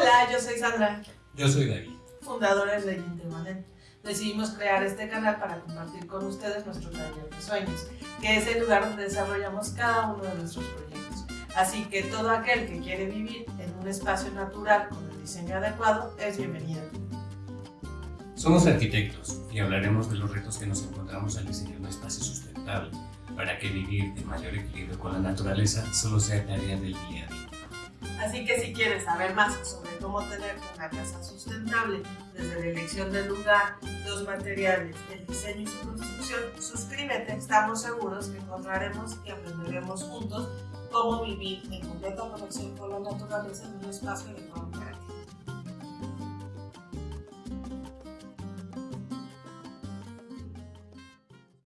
Hola, yo soy Sandra. Yo soy David. Fundadores de Intermanet. Decidimos crear este canal para compartir con ustedes nuestro taller de sueños, que es el lugar donde desarrollamos cada uno de nuestros proyectos. Así que todo aquel que quiere vivir en un espacio natural con el diseño adecuado es bienvenido. Somos arquitectos y hablaremos de los retos que nos encontramos al diseñar un espacio sustentable para que vivir en mayor equilibrio con la naturaleza solo sea tarea del día a día. Así que si quieres saber más sobre cómo tener una casa sustentable, desde la elección del lugar, los materiales, el diseño y su construcción, suscríbete. Estamos seguros que encontraremos y aprenderemos juntos cómo vivir en completa conexión con la naturaleza en un espacio de